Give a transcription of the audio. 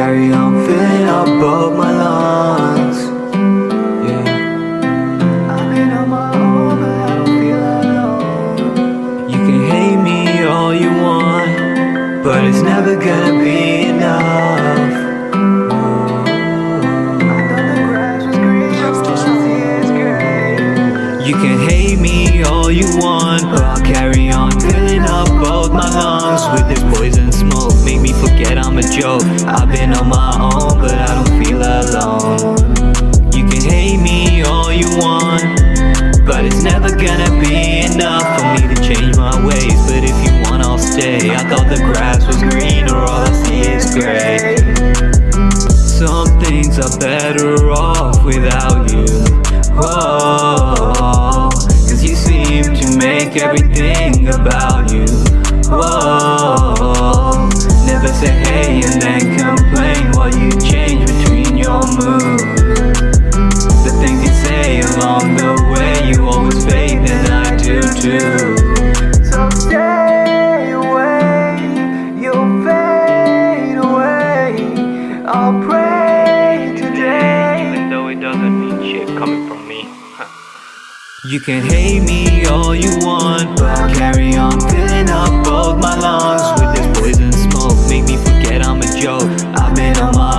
on, filling up both my lungs. Yeah. I've been on my own, but I don't feel alone. You can hate me all you want, but it's never gonna be enough. You can hate me all you want, but I'll carry on filling up both my lungs with this poison smoke. Forget I'm a joke. I've been on my own, but I don't feel alone. You can hate me all you want, but it's never gonna be enough for me to change my ways. But if you want, I'll stay. I thought the grass was greener, or all I see is gray. Some things are better off without you. Whoa, cause you seem to make everything about you. Along the way, you always fade, and I do too. So stay away, you'll fade away. I'll pray today. Even though it doesn't mean shit coming from me. You can hate me all you want, but I'll carry on filling up both my lungs with this poison smoke. Make me forget I'm a joke. I've been on my